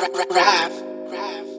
Rive.